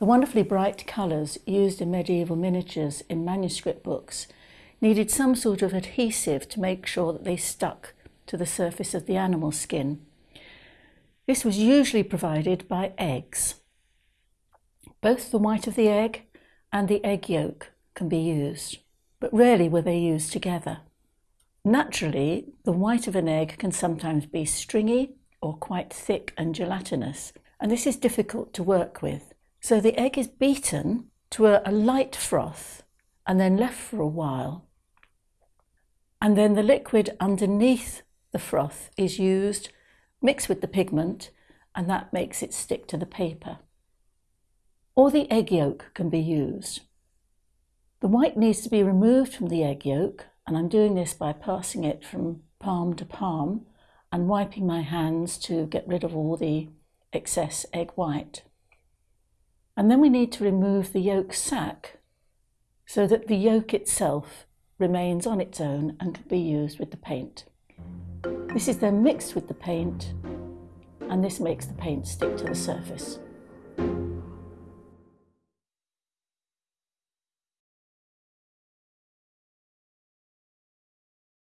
The wonderfully bright colours used in medieval miniatures in manuscript books needed some sort of adhesive to make sure that they stuck to the surface of the animal skin. This was usually provided by eggs. Both the white of the egg and the egg yolk can be used, but rarely were they used together. Naturally, the white of an egg can sometimes be stringy or quite thick and gelatinous, and this is difficult to work with. So the egg is beaten to a, a light froth and then left for a while. And then the liquid underneath the froth is used, mixed with the pigment, and that makes it stick to the paper. Or the egg yolk can be used. The white needs to be removed from the egg yolk, and I'm doing this by passing it from palm to palm and wiping my hands to get rid of all the excess egg white. And then we need to remove the yolk sac so that the yolk itself remains on its own and can be used with the paint. This is then mixed with the paint and this makes the paint stick to the surface.